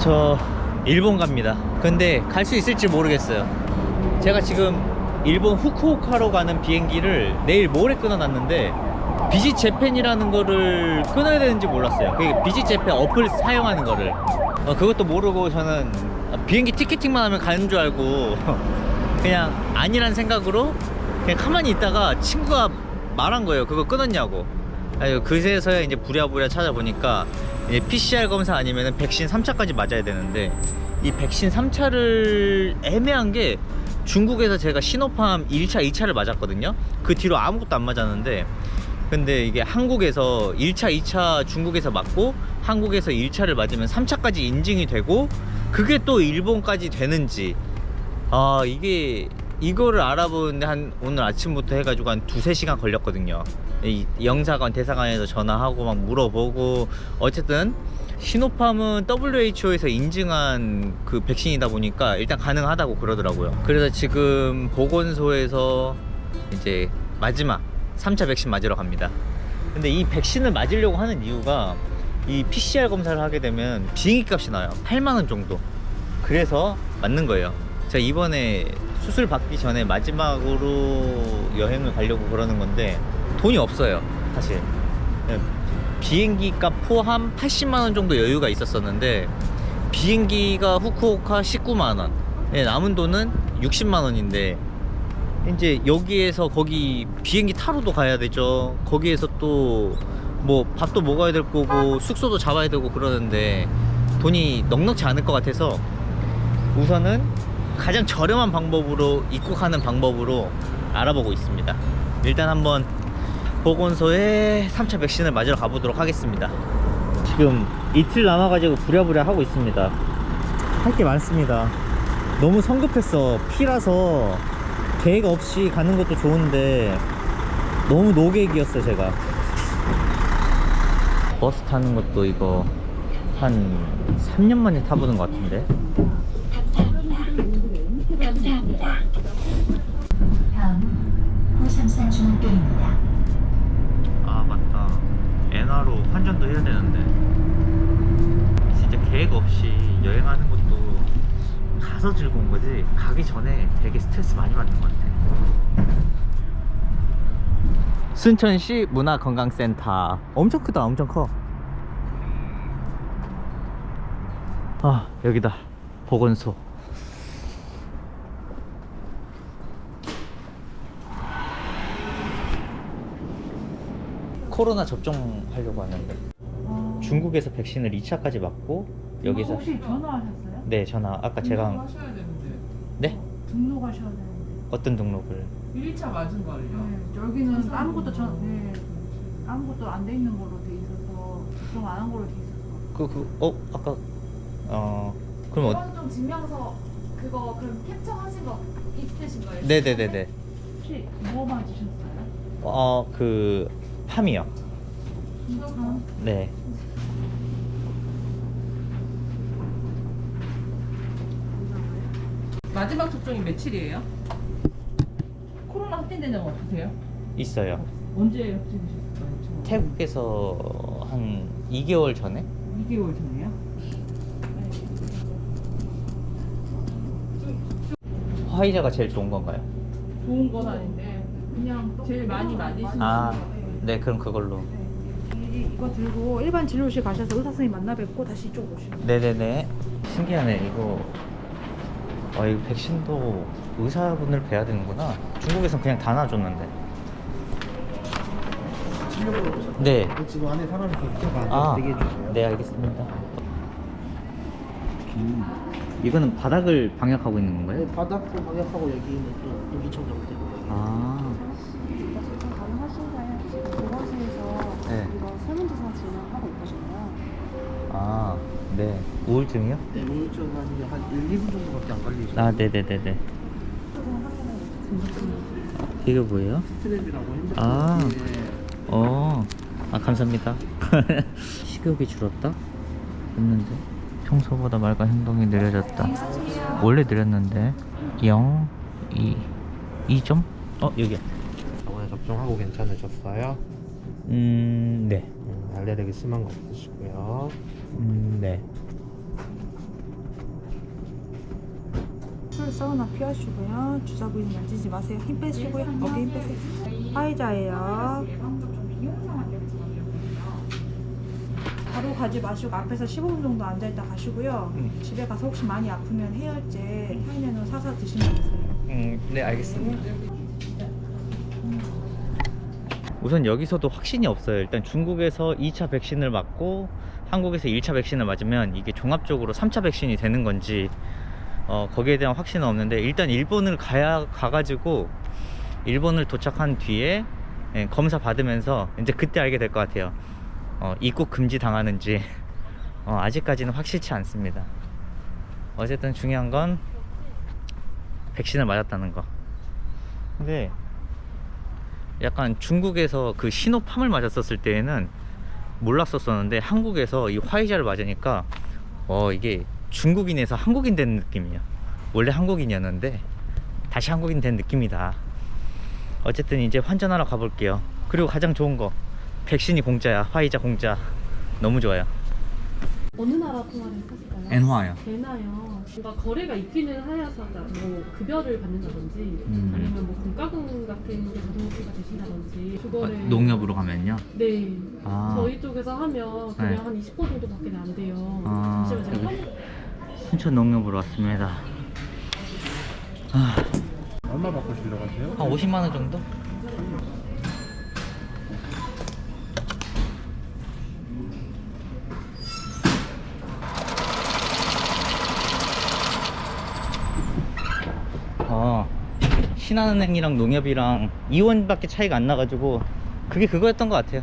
저 일본 갑니다. 근데 갈 수 있을지 모르겠어요. 제가 지금 일본 후쿠오카로 가는 비행기를 내일 모레 끊어놨는데 비지 재팬이라는 거를 끊어야 되는지 몰랐어요. 그 비지 재팬 어플 사용하는 거를 어, 그것도 모르고 저는 비행기 티켓팅만 하면 가는 줄 알고 그냥 아니란 생각으로 그냥 가만히 있다가 친구가 말한 거예요. 그거 끊었냐고. 아유, 그제서야 이제 부랴부랴 찾아보니까 PCR 검사 아니면은 백신 3차까지 맞아야 되는데 이 백신 3차를 애매한 게 중국에서 제가 시노팜 1차, 2차를 맞았거든요. 그 뒤로 아무것도 안 맞았는데 근데 이게 한국에서 1차, 2차 중국에서 맞고 한국에서 1차를 맞으면 3차까지 인증이 되고 그게 또 일본까지 되는지 아 이게 이거를 알아보는데 한 오늘 아침부터 해가지고 한 두세 시간 걸렸거든요 이 영사관 대사관에서 전화하고 막 물어보고 어쨌든 시노팜은 WHO에서 인증한 그 백신이다 보니까 일단 가능하다고 그러더라고요. 그래서 지금 보건소에서 이제 마지막 3차 백신 맞으러 갑니다. 근데 이 백신을 맞으려고 하는 이유가 이 PCR 검사를 하게 되면 비행기 값이 나요. 8만원 정도. 그래서 맞는 거예요. 제가 이번에 수술 받기 전에 마지막으로 여행을 가려고 그러는 건데 돈이 없어요 사실. 네, 비행기 값 포함 80만원 정도 여유가 있었었는데 비행기가 후쿠오카 19만원 네, 남은 돈은 60만원인데 이제 여기에서 거기 비행기 타러도 가야 되죠. 거기에서 또 뭐 밥도 먹어야 될 거고 숙소도 잡아야 되고 그러는데 돈이 넉넉지 않을 것 같아서 우선은 가장 저렴한 방법으로 입국하는 방법으로 알아보고 있습니다. 일단 한번 보건소에 3차 백신을 맞으러 가보도록 하겠습니다. 지금 이틀 남아가지고 부랴부랴 하고 있습니다. 할 게 많습니다. 너무 성급했어. 피라서 계획 없이 가는 것도 좋은데 너무 노계획이었어 제가. 버스 타는 것도 이거 한 3년 만에 타보는 것 같은데 감사합니다. 다음 호삼산 중학교입니다. 아 맞다 엔화로 환전도 해야 되는데 진짜 계획 없이 여행하는 것도 가서 즐거운 거지 가기 전에 되게 스트레스 많이 받는 것 같아. 순천시 문화건강센터. 엄청 크다 엄청 커. 아 여기다 보건소 코로나 접종하려고 하는데 중국에서 백신을 2차까지 맞고 여기서 혹시 전화하셨어요? 네 전화 아까 제가 한- 하셔야 되는데 네 등록하셔야 되는데. 어떤 등록을 1차 맞은 걸요? 네, 여기는. 아무것도 전, 네, 아무것도 안 돼 있는 걸로 돼 있어서 접종 안 한 걸로 돼 있어서. 그 그 어 아까 어 그럼 어, 건강 증명서 그거 그럼 캡처하신 거 있으신 거예요? 네네네네 혹시 뭐 맞으셨어요? 어그 팜이요 네 마지막 접종이 며칠이에요? 코로나 확진된 적 없으세요? 있어요 언제 확진되셨어요? 태국에서 한 2개월 전에 2개월 전에요? 화이자가 제일 좋은 건가요? 좋은 건 아닌데 그냥 제일 많이 맞으시는 아. 네 그럼 그걸로 이, 이거 들고 일반 진료실 가셔서 의사 선생님 만나 뵙고 다시 이쪽 오시면. 네네네 신기하네 이거 아 이거 백신도 의사분을 뵈야 되는구나 중국에선 그냥 다 놔줬는데? 네 지금 안에 사람이 있어가 아, 되게 해주세요. 네 알겠습니다. 이거는 바닥을 방역하고 있는 건가요? 네, 바닥도 방역하고 여기는 또 되고 여기. 아, 지금 가능하신가요? 지금 보건소에서 네. 이거 설문조사 진행하고 있거든요. 아, 네. 우울증이요? 네, 우울증 한, 한 1, 2분 정도밖에 안 걸리죠. 아, 네네네네. 이게 뭐예요? 스트랩이라고 핸드폰 아. 뒤에 어, 아 감사합니다. 식욕이 줄었다? 했는데 평소보다 말과 행동이 느려졌다. 원래 느렸는데 0, 2, 2점? 어 여기. 저번에 접종하고 괜찮으셨어요? 음, 네. 음, 알레르기 심한 거 없으시고요. 음, 네. 가스 사우나 피하시고요. 주사 부위는 만지지 마세요. 힘 빼시고요. 어깨 힘 빼세요. 화이자예요. 바로 가지 마시고 앞에서 15분 정도 앉아있다 가시고요. 음. 집에 가서 혹시 많이 아프면 해열제 타이레놀 사서 드시면 되세요. 음, 네 알겠습니다. 우선 여기서도 확신이 없어요. 일단 중국에서 2차 백신을 맞고 한국에서 1차 백신을 맞으면 이게 종합적으로 3차 백신이 되는 건지 어, 거기에 대한 확신은 없는데 일단 일본을 가야 가가지고 일본을 도착한 뒤에 예, 검사 받으면서 이제 그때 알게 될 것 같아요. 어, 입국 금지 당하는지 어, 아직까지는 확실치 않습니다. 어쨌든 중요한 건 백신을 맞았다는 거. 근데 약간 중국에서 그 시노팜을 맞았었을 때에는 몰랐었었는데 한국에서 이 화이자를 맞으니까 어 이게 중국인에서 한국인 된 느낌이야. 원래 한국인이었는데 다시 한국인 된 느낌이다. 어쨌든 이제 환전하러 가볼게요. 그리고 가장 좋은 거 백신이 공짜야. 화이자 공짜. 너무 좋아요. 어느 나라 통화를 하실까요? 엔화요. 되나요? 뭔가 거래가 있기는 하여서 뭐 급여를 받는다든지 음. 아니면 뭐 공과금 같은 게 자동수가 되신다든지 그거를 어, 농협으로 가면요. 네 아. 저희 쪽에서 하면 그냥 네. 한 20% 정도밖에 안 돼요 아, 잠시만 제가 여기. 한- 순천 농협으로 왔습니다. 아, 얼마 받고 싶으려고 하세요? 한 50만 원 정도? 아, 신한은행이랑 농협이랑 2원밖에 차이가 안 나가지고 그게 그거였던 것 같아요.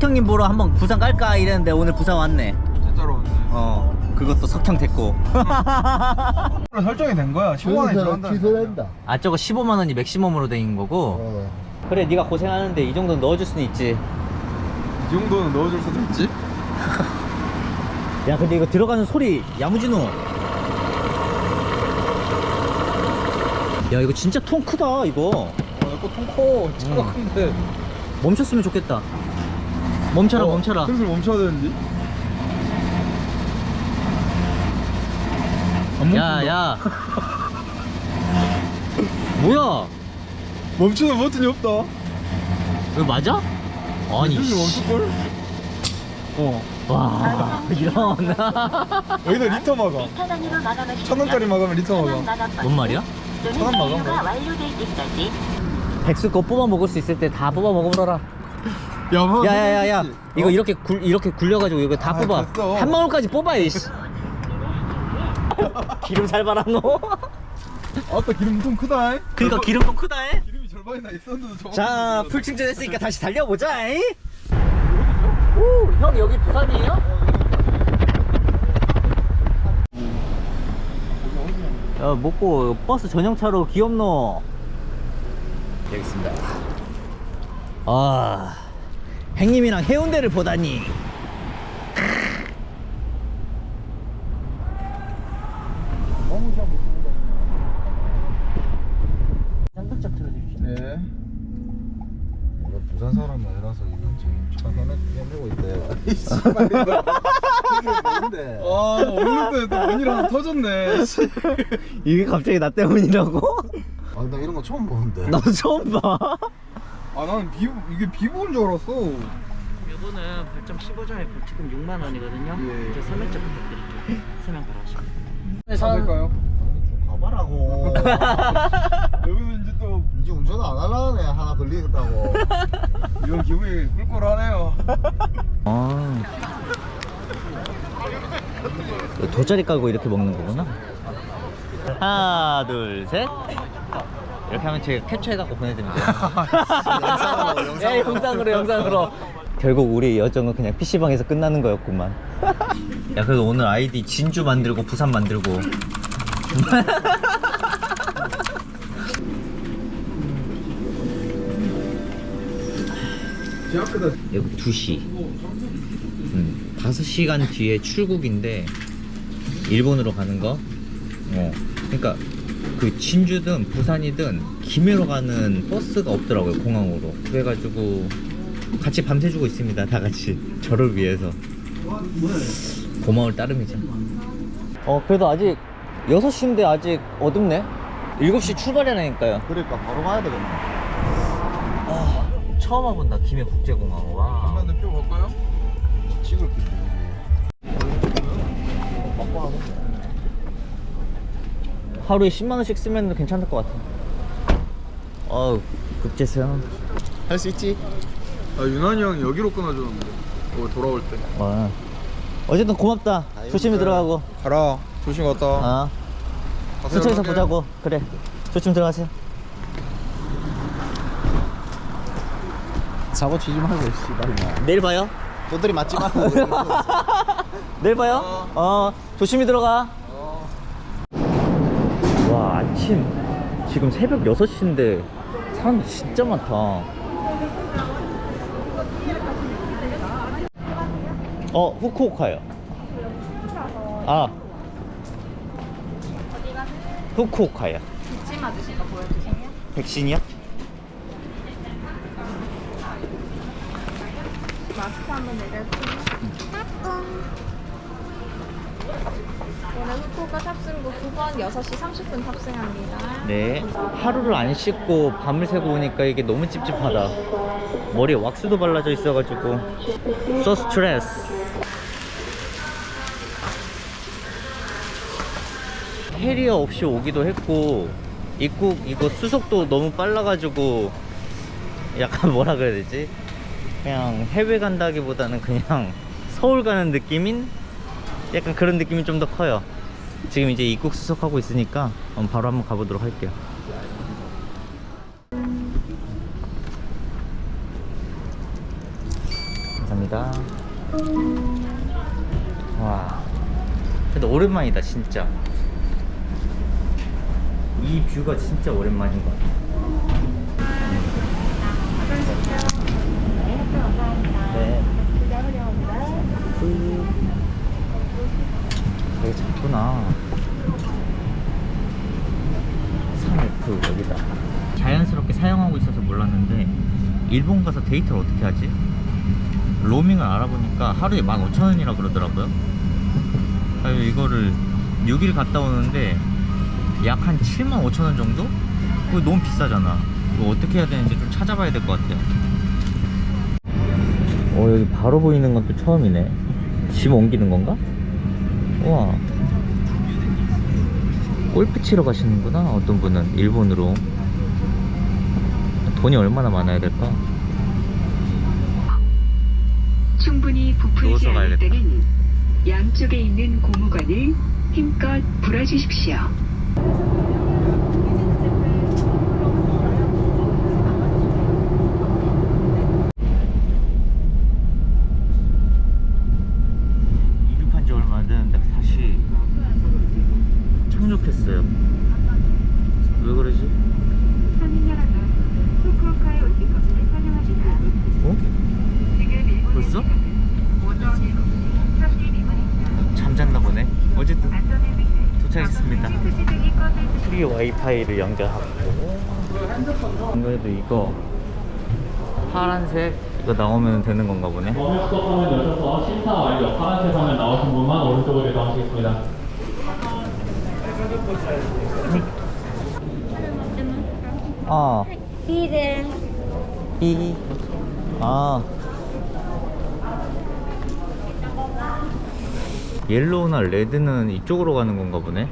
석형님 보러 한번 부산 갈까 이랬는데 오늘 부산 왔네. 진짜로 왔네. 어, 그것도 석형 됐고. 설정이 된 거야. 15만 원이 들어간다. 취소된다. 아 저거 15만 원이 맥시멈으로 된 거고. 어. 그래 네가 고생하는데 이 정도는 넣어줄 수는 있지. 이 정도는 넣어줄 수도 있지. 야 근데 이거 들어가는 소리 야무지노. 야 이거 진짜 통 크다 이거. 어, 내거 통커. 차가 음. 큰데. 멈췄으면 좋겠다. 멈춰라 어, 멈춰라. 슬슬 멈춰야 멈춘다. 야야. 뭐야? 멈추는 버튼이 없다. 이거 맞아? 아니. 슬슬 씨. 멈출걸? 어. 와 이런. 여기다 리터 막아. 천 원짜리 막으면 리터 막아. 뭔 말이야? 천원 막아. 백수 거 뽑아 먹을 수 있을 때 다 뽑아 먹어보라. 야, 뭐, 야야야야 해야지. 이거 어? 이렇게 굴 이렇게 굴려가지고 이거 다 아, 뽑아 됐어. 한 방울까지 뽑아 이씨 기름 잘 발라 너 아따 기름 엄청 크다. 그니까 기름 좀 크다 해. 기름이 절반이나 있었는데. 자 풀충전 했으니까 다시 달려보자 이. 오, 형 여기 부산이에요? 야 먹고 버스 전용차로 귀엽노. 여기 있습니다. 아 행님이랑 해운대를 보다니 뭔데? 아, 오늘 때또 문이 하나 터졌네. 이게 갑자기 나 때문이라고? 아, 나 이런 거 처음 보는데. 나도 처음 봐 아, 나는 비, 이게 비보인 줄 알았어. 이거는 벌점 15점에 벌칙금 6만 원이거든요. 예. 이제 서면적 부탁드릴게요. 서면 바로 하시면. 될까요? 가봐라고. 여기서 이제 또 이제 운전 안 하려네. 하나 걸리겠다고. 이런 기분이 꿀꿀하네요. 아. 돗자리 깔고 이렇게 먹는 거구나. 하나, 둘, 셋. 이렇게 하면 제가 캡처해갖고 보내드립니다. 영상으로, 영상으로. 예, 영상으로, 영상으로. 결국 우리 여정은 그냥 PC방에서 끝나는 거였구만. 야, 그래도 오늘 아이디 진주 만들고 부산 만들고. 여기 2시. 음, 5시간 뒤에 출국인데, 일본으로 가는 거. 어. 그니까, 그 진주든 부산이든 김해로 가는 버스가 없더라고요, 공항으로. 그래가지고, 같이 밤새주고 있습니다 다 같이 저를 위해서 고마울 따름이죠 어 그래도 아직 6시인데 아직 어둡네 7시 출발이라니까요 그러니까 바로 가야 되겠네. 아, 처음 와본다. 김해 국제공항. 와. 한번 표 볼까요? 찍을 게? 하루에 10만 원씩 쓰면 괜찮을 것 같아. 어우 급제세요. 할 수 있지? 아 유난히 형 여기로 끊어줬는데. 어, 돌아올 때. 와. 어쨌든 고맙다. 조심히 들어가고. 가라. 조심 갔다. 아 가게. 보자고. 그래. 조심 들어가세요 사고 치지 말고 씨발 내일 봐요? 도들이 맞지 마. 내일 봐요? 어. 조심히 들어가. 와 아침. 지금 새벽 6시인데 사람 진짜 많다. 어 후쿠오카요. 아. 후쿠오카요. 백신 맞으신 거 보여주세요. 백신이요? 5번 6시 30분 탑승합니다. 네. 하루를 안 씻고 밤을 새고 오니까 이게 너무 찝찝하다. 머리에 왁스도 발라져 있어가지고. So stress. 해리어 없이 오기도 했고 입국 이거 수속도 너무 빨라가지고 약간 뭐라 그래야 되지? 그냥 해외 간다기보다는 그냥 서울 가는 느낌인 약간 그런 느낌이 좀 더 커요 지금 이제 입국 수속하고 있으니까 어, 바로 한번 가보도록 할게요. 감사합니다. 와 근데 오랜만이다 진짜. 이 뷰가 진짜 오랜만인 것 같아 되게 작구나 3F 여기다 자연스럽게 사용하고 있어서 몰랐는데 일본 가서 데이트를 어떻게 하지? 로밍을 알아보니까 하루에 15,000원이라 그러더라고요 이거를 6일 갔다 오는데 약 한 75,000원 정도? 그거 너무 비싸잖아 이거 어떻게 해야 되는지 좀 찾아봐야 될 것 같아요 어 여기 바로 보이는 건 또 처음이네 짐 옮기는 건가? 우와 골프 치러 가시는구나 어떤 분은 일본으로 돈이 얼마나 많아야 될까? 충분히 부풀지 않을. 때는 양쪽에 있는 고무관을 힘껏 불어주십시오. 이륙한 지 얼마 안 됐는데 다시 착륙했어요 왜 그러지? 어? 벌써? 잠잤나 보네 어쨌든 도착했습니다 free 와이파이를 연결하고 아무래도 이거 파란색 이거 나오면 되는 건가 보네 검역 화면 여셔서 심사 완료. 파란색 화면 나오신 분만 오른쪽으로 이동하시겠습니다. 아 비를 이. 아. 옐로우나 레드는 이쪽으로 가는 건가 보네.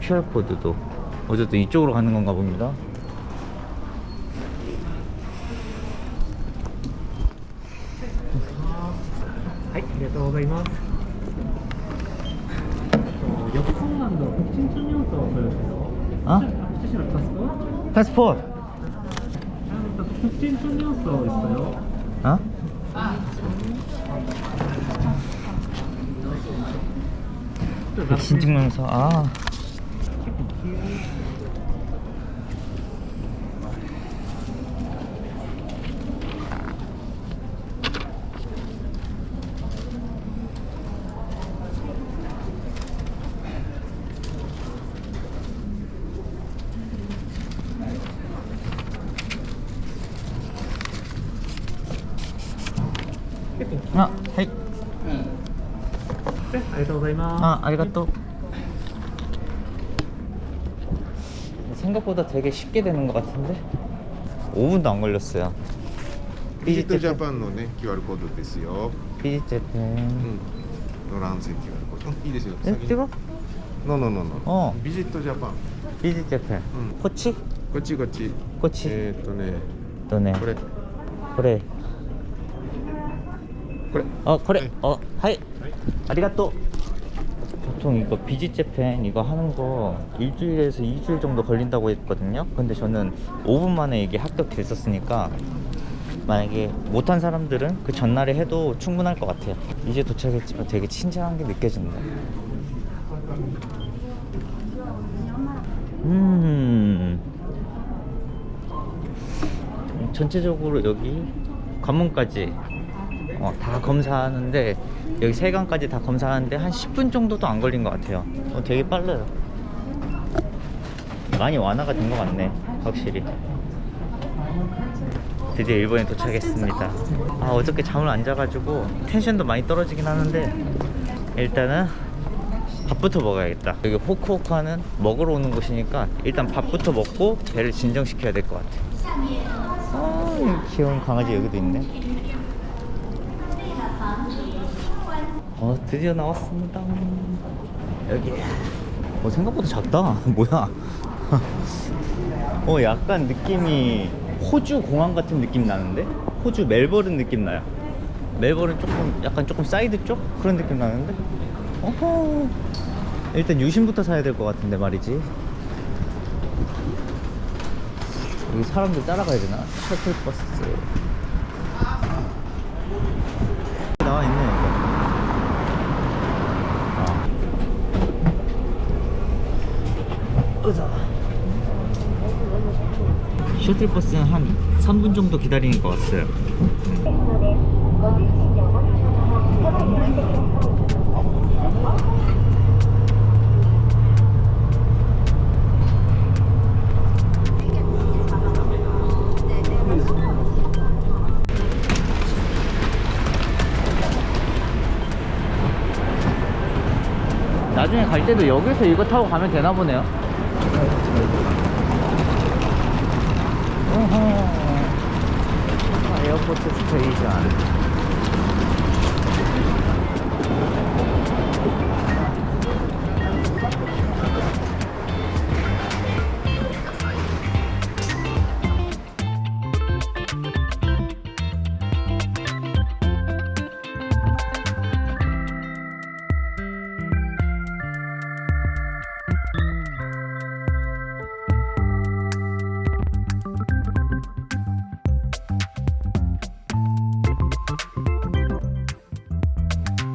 QR코드도. 어쨌든 이쪽으로 가는 건가 봅니다. 하이, あ りがとうございます。横浜の北京中央とそれですよ。 어? 写真のパスポート 패스포트.北京中央서 있어요. 어? 백신 증명서. 아. 아, 아리가또. 생각보다 되게 쉽게 되는 것 같은데 5분도 안 걸렸어요. ビジットジャパンのね QR コードですよ。 비지 재팬. うん。のランセ QR コード。うんいいですよ。 에, 先に 찍어? ノノノノ。 어. ビジットジャパン。 비지 재팬. うん。 코치? こっちこっち。 코치. えーっとね、 너네. これ。 그래. これ。 어, 그래. 네. 어, 하이. 아리가또. 보통 이거 비지 재팬 이거 하는 거 일주일에서 2주일 정도 걸린다고 했거든요. 근데 저는 5분 만에 이게 합격됐었으니까 만약에 못한 사람들은 그 전날에 해도 충분할 것 같아요. 이제 도착했지만 되게 친절한 게 느껴진다. 음. 전체적으로 여기 관문까지 어, 다 검사하는데 여기 세관까지 다 검사하는데 한 10분 정도도 안 걸린 것 같아요. 어, 되게 빨라요. 많이 완화가 된 것 같네, 확실히. 드디어 일본에 도착했습니다. 아 어저께 잠을 안 자가지고 텐션도 많이 떨어지긴 하는데 일단은 밥부터 먹어야겠다. 여기 호쿠오카는 먹으러 오는 곳이니까 일단 밥부터 먹고 배를 진정시켜야 될 것 같아. 아, 귀여운 강아지 여기도 있네. 어, 드디어 나왔습니다. 여기. 어, 생각보다 작다. 뭐야? 어, 약간 느낌이 호주 공항 같은 느낌 나는데? 호주 멜버른 느낌 나요. 멜버른 조금, 약간 조금 사이드 쪽? 그런 느낌 나는데? 어허. 일단 유심부터 사야 될 것 같은데 말이지. 여기 사람들 따라가야 되나? 셔틀버스. 나와 있네, 이거. 으자. 셔틀버스는 한 3분 정도 기다리는 것 같아요. 나중에 갈 때도 여기서 이거 타고 가면 되나 보네요. 어허. 에어포트 스테이션.